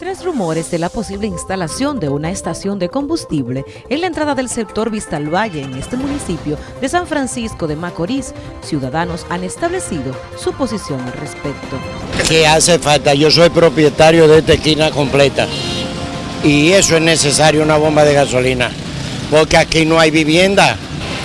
Tres rumores de la posible instalación de una estación de combustible en la entrada del sector Vista al Valle en este municipio de San Francisco de Macorís. Ciudadanos han establecido su posición al respecto. que hace falta. Yo soy propietario de esta esquina completa y eso es necesario, una bomba de gasolina, porque aquí no hay vivienda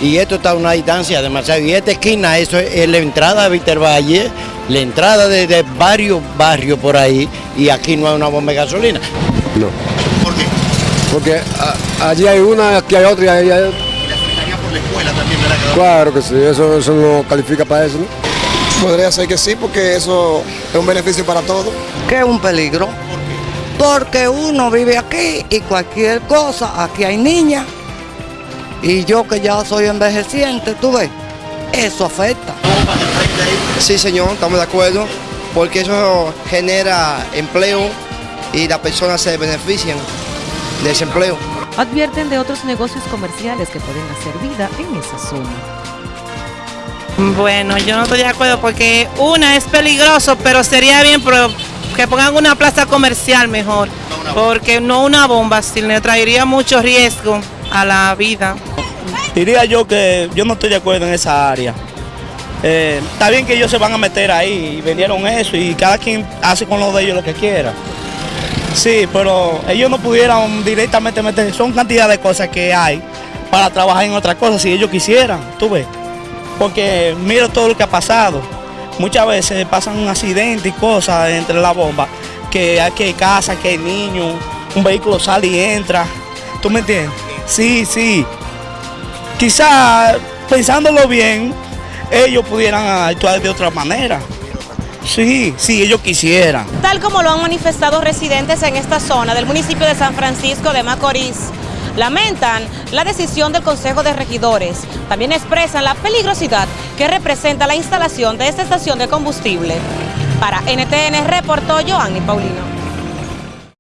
y esto está a una distancia demasiado. Y esta esquina, eso es la entrada de Víctor Valle, la entrada de, de varios barrios por ahí y aquí no hay una bomba de gasolina. No, ¿Por qué? porque a- allí hay una, aquí hay otra y ahí hay... Y la secretaría por la escuela también, ¿verdad? Que- Claro que sí, eso, eso no califica para eso, ¿no? Podría ser que sí, porque eso es un beneficio para todos. que es un peligro. Porque uno vive aquí y cualquier cosa, aquí hay niñas. Y yo que ya soy envejeciente, tú ves, eso afecta. Sí, señor, estamos de acuerdo, porque eso genera empleo y las personas se benefician de ese empleo. Advierten de otros negocios comerciales que pueden hacer vida en esa zona. Bueno, yo no estoy de acuerdo porque una es peligroso, pero sería bien pero que pongan una plaza comercial mejor, porque no una bomba, si le traería mucho riesgo a la vida. Diría yo que yo no estoy de acuerdo en esa área. Eh, está bien que ellos se van a meter ahí y vendieron eso y cada quien hace con lo de ellos lo que quiera. Sí, pero ellos no pudieran directamente meter, son cantidad de cosas que hay para trabajar en otras cosas si ellos quisieran, tú ves. Porque mira todo lo que ha pasado. Muchas veces pasan un accidente y cosas entre la bomba, que hay que casa, que hay niños, un vehículo sale y entra. ¿Tú me entiendes? Sí, sí quizá pensándolo bien, ellos pudieran actuar de otra manera. Sí, si ellos quisieran. tal como lo han manifestado residentes en esta zona del municipio de San Francisco de Macorís. Lamentan la decisión del Consejo de Regidores. También expresan la peligrosidad que representa la instalación de esta estación de combustible. Para NTN reportó Joanny Paulino.